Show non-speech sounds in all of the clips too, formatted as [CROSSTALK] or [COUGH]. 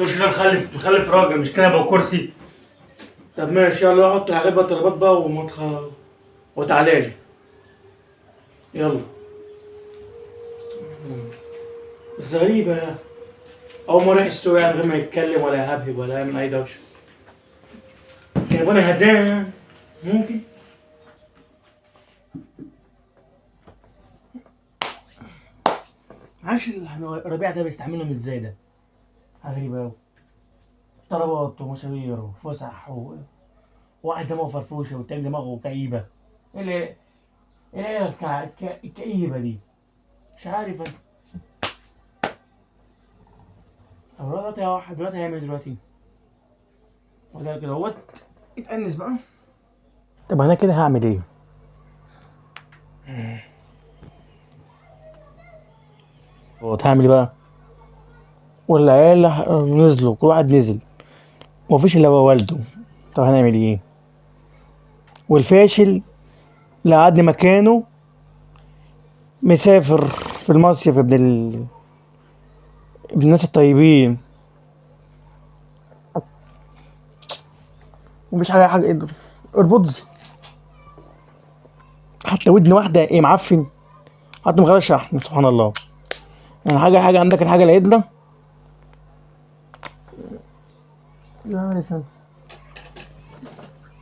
مش كده مخلف مخلف راجل مش كنبه وكرسي طب ماشي يلا حط الحاجات بقى الطلبات بقى ومتخ... وتعالى لي. يلا. بس غريبة. يا أول ما راح السوق يعني غير ما يتكلم ولا يهبهب ولا يعمل أي دوشة. كان أنا هدايا. ممكن؟ معرفش الربيع ده بيستعملهم إزاي ده؟ غريبة أوي طلبات ومشاوير وفسح و... واحد دماغه فرفوشة والتاني دماغه كئيبة إيه اللي إيه اللي الك... الك... الكئيبة دي مش عارف أنا طب دلوقتي يا واحد دلوقتي هيعمل إيه دلوقتي وده كده اهوت اتأنس بقى طب أنا كده هعمل إيه؟ هو هتعمل إيه بقى؟ والعيال نزلوا كل واحد نزل. ومفيش إلا والده. طب هنعمل إيه؟ والفاشل اللي قعدني مكانه مسافر في المصيف ابن ال... ابن الناس الطيبين. مفيش حاجة حاجة اربطز حتى ودن واحدة إيه معفن. حتى مغير شحن سبحان الله. يعني حاجة حاجة عندك الحاجة العدلة؟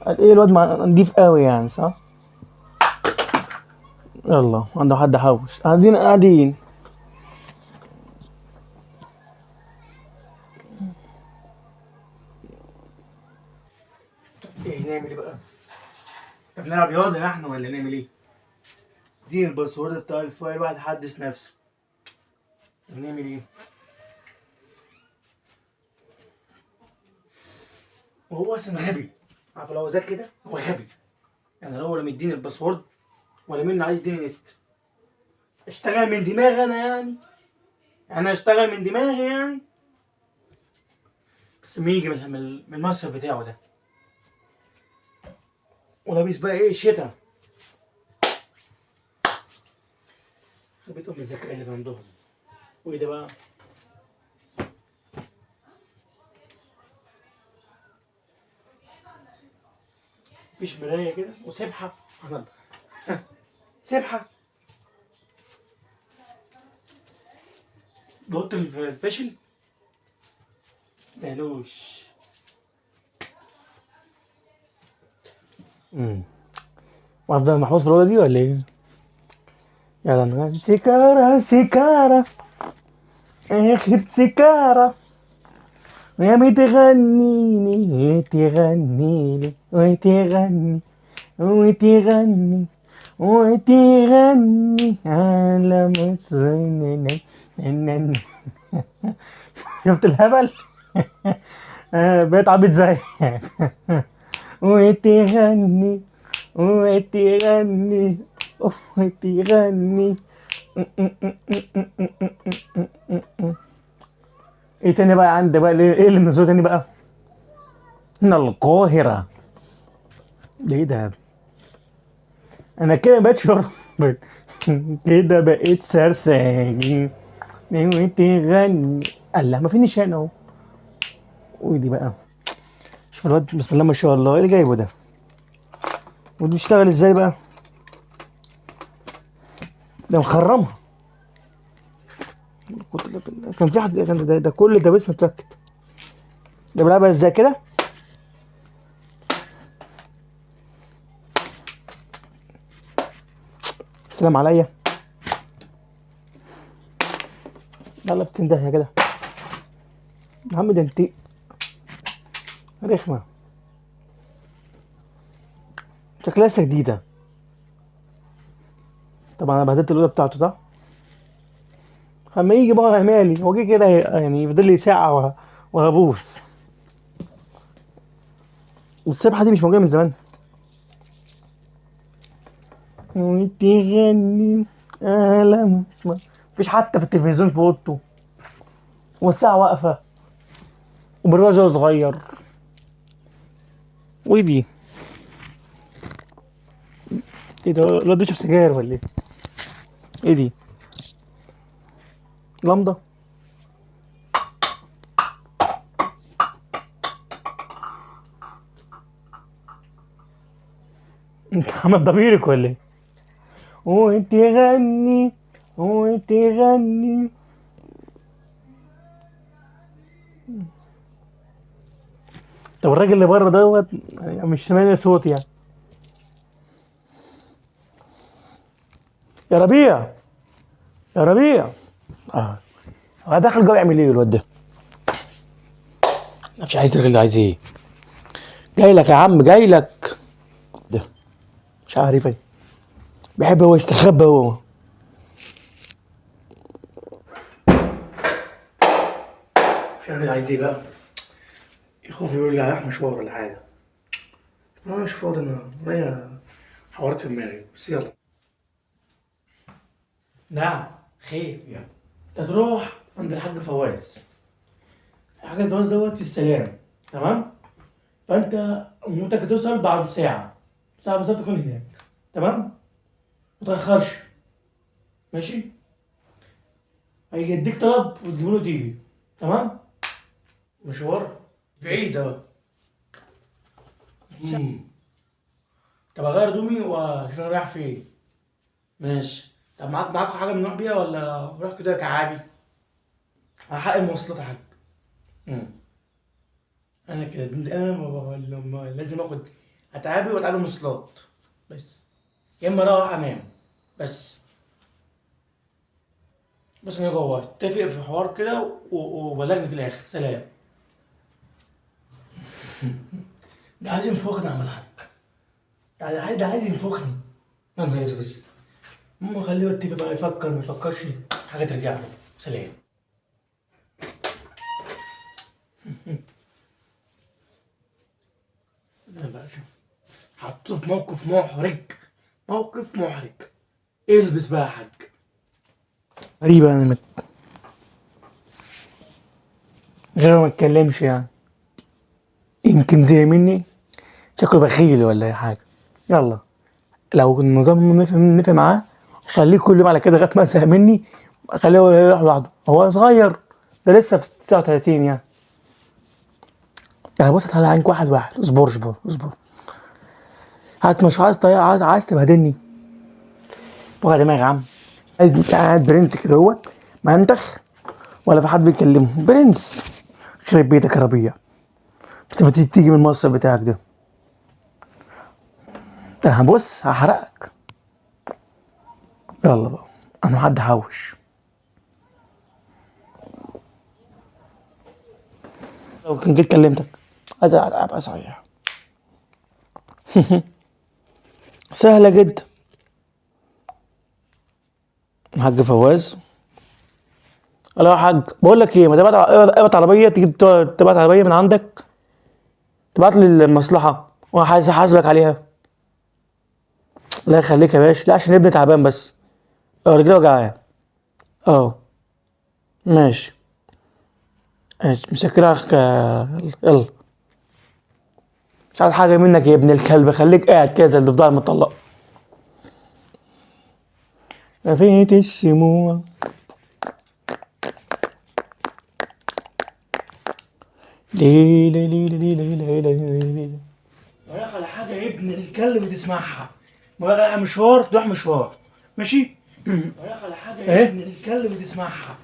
قال إيه الواد نضيف قوي يعني صح يلا عنده حد حوش قاعدين قاعدين إيه نعمل إيه بقى؟ طب نلعب رياضة يا إحنا ولا نعمل إيه؟ دي ال password بتاع ال file واحد يحدث نفسه نعمل إيه؟ وهو أصلا غبي. عارف لو هو ذكي كده؟ هو غبي. يعني لو ولا مديني ال password ولا منه عايز يديني نت اشتغل من دماغي أنا يعني. أنا اشتغل من دماغي يعني. بس ما يجي من المصرف بتاعه ده. ولابس بقى إيه؟ شتا خبيتهم الذكاء اللي عندهم. وإيه ده بقى؟ مفيش مراية كده. وسبحة. سبحان الله سبحة. نقطة الف- الفشل؟ مالوش. امم وافضل محفوظ في الأوضة دي ولا إيه؟ يلا نغني سيكارة سيكارة آخر سيكارة. ويا بتغنيني تغنيلي وتغني وتغني وتغني على مصر شفت الهبل؟ [LAUGHS] آه، بقيت عبيط زي [LAUGHS] وتغني وتغني وتغني [LAUGHS] إيه تاني بقى عندي بقى إيه إيه اللي نزلوا تاني بقى؟ هنا القاهرة. ده إيه ده؟ أنا كده [LAUGHS] بقيت شربت كده بقيت سرساجي وتغني الله ما في نشان أهو. ودي بقى. شوف الواد بسم الله ما شاء الله. إيه اللي جايبه ده؟ ودي بيشتغل إزاي بقى؟ ده مخرمها. كان في حد كان ده, ده كل ده بس متأكد ده بيلعبها إزاي كده؟ السلام عليا. لا لا بتنده كده يا عم ده انت رخمة. شكلها لسه جديدة. طبعا أنا بهدلت الأوضة بتاعته صح؟ اما يجي بقى مالي هو كده يعني يفضل لي ساعة وه- وهبوس. والسبحة دي مش موجودة من زمان. وتغني ألم اسمع مفيش حتى في التلفزيون في أوضته. والساعة واقفة. وبرواز صغير. ودي إيه ده؟ الواد بيشرب سجاير ولا إيه؟ إيه دي؟ لمضه انت عمل ضميرك ولا إيه؟ وتغني وتغني طب الراجل اللي بره دوت مش سامعني صوت يعني. يا ربيع يا ربيع. آه. هو داخل جوه يعمل إيه الواد ده؟ مش عايز الراجل ده عايز إيه؟ جاي لك يا عم جاي لك. ده مش عارف إيه بيحب هو يستخبى هو. مش عارف عايز إيه بقى؟ يخوف يقول لي رايح مشوار ولا حاجة. أنا مش فاضي أنا. ورايا حوارات في دماغي. بس يلا. نعم خير يعني تروح عند الحاج فواز. الحاج فواز دوت في السلام تمام؟ فأنت ممكن توصل بعد ساعة. ساعة بالظبط تكون هناك تمام؟ متأخرش ماشي؟ هيجي يديك طلب وتجيبه له تيجي تمام؟ مشوار بعيد أهو. طب أغير هدومي وأشوف أنا رايح فين. ماشي. طب معاك معاكوا حاجة نروح بيها ولا نروح كده كعادي؟ على حق المواصلات يا حاج. أنا كده أنا ما- ما- ما- لازم آخد أتعابي واتعب المواصلات بس. يا إما أروح أنام. بس. بس أنا جوه. اتفق في حوار كده وبلغني في الآخر. سلام. [LAUGHS] ده عايز ينفخني يا عم الحاج. ده عايز ينفخني. يا نهار أسود. بس المهم خليه يتفق بقى يفكر ما يفكرش. حاجة ترجع له. سلام. [LAUGHS] سلام بقى حطوه في موقف محرج. موقف محرج. البس بقى يا حاج. غريبة أنا مت... غير ما اتكلمش يعني. يمكن زي مني. شكله بخيل ولا أي حاجة. يلا. لو النظام نفع نفع معاه خليه كل يوم على كده لغاية ما يزهق مني خليه هو يروح لوحده. هو صغير ده لسه في 39 يعني. يعني بص هتعالى عينك واحد واحد. اصبر اصبر اصبر. هات مش عايز طريقة عايز عايز تبهدلني. وجع دماغي يا عم. عايز قاعد برنس كده اهوت ما انتخ ولا في حد بيكلمه. برنس. شرب بيتك يا انت ما تيجي من المصرف بتاعك ده. أنا هبص هحرقك. يلا بقى أنا حد حوش لو جيت كلمتك. عايز ألعب صحيح [LAUGHS] سهلة جدا. الحاج فواز. ألو يا حاج بقول لك إيه ما تبعت ابعت عربية تيجي تبعت عربية من عندك. تبعت لي المصلحة احاسبك عليها. لا يخليك يا باشا لا عشان ابني تعبان بس. رجليه وجعاه آه ماشي مسكرها يلا مش عايز حاجة منك يا ابن الكلب خليك قاعد كده زي اللي فضل مطلق رفيت الشموع ليلة ليلي ليلي ليلة ليلة وراك حاجة يا ابن الكلب تسمعها وراك على مشوار تروح مشوار ماشي ولا على حاجة يا ابن الكلب تسمعها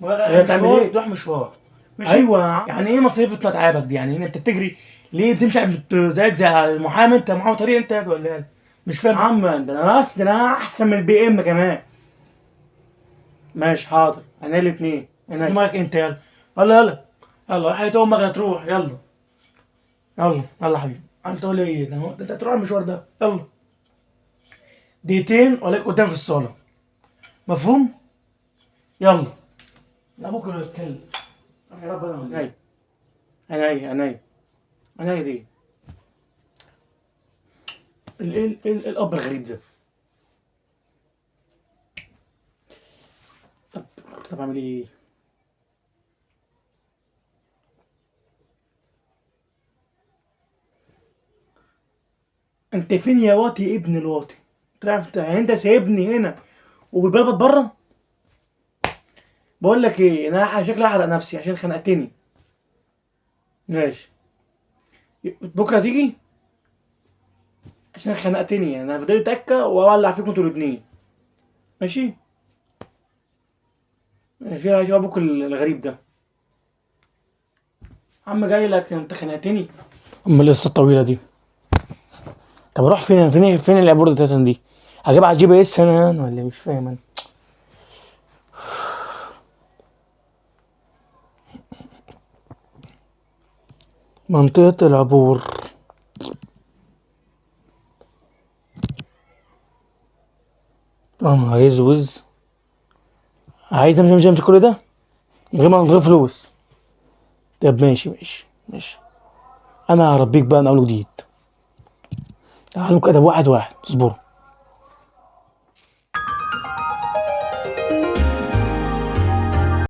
ولا رايح مشوار تروح مشوار. ماشي؟ أيوه. يعني إيه مصاريف تعبك دي؟ يعني أنت بتجري ليه بتمشي زيك زي المحامي أنت محامي طريق أنت ولا إيه مش فاهم. عم ده أنا بس ده أنا أحسن من البي إم كمان. ماشي حاضر. أنا الاثنين أنا معاك انت يلا يلا. يلا يلا حياة أمك هتروح. يلا. يلا يلا يا حبيبي. انت تقول لي إيه؟ ده أنت هتروح المشوار ده. يلا. دقيقتين ولاك قدام في الصالة. مفهوم؟ يلا. لا بكرة نتكلم. يا رب أنا عينيا عينيا عينيا عينيا دي ال ال ال الأب الغريب ده. طب طب أعمل إيه؟ أنت فين يا واطي ابن الواطي؟ انت يعني أنت سايبني هنا. وبتبلبط بره؟ بقول لك إيه أنا شكلي احرق نفسي عشان خنقتني. ماشي. بكرة تيجي عشان خنقتني أنا فضلت تكه وأولع فيكم أنتوا الاتنين. ماشي؟ ماشي يا أبوك الغريب ده. عم جاي لك أنت خنقتني؟ أمال القصة الطويلة دي؟ طب أروح فين فين فين أساسا دي؟ هجيبها على الجي بي اس أنا ولا مش فاهم أنا. منطقة العبور. يا نهار عايز امشي امشي امشي كل ده؟ من غير ما غير فلوس. طب ماشي ماشي ماشي. أنا هربيك بقى من اول وجديد. تعالوا كده واحد واحد. اصبروا.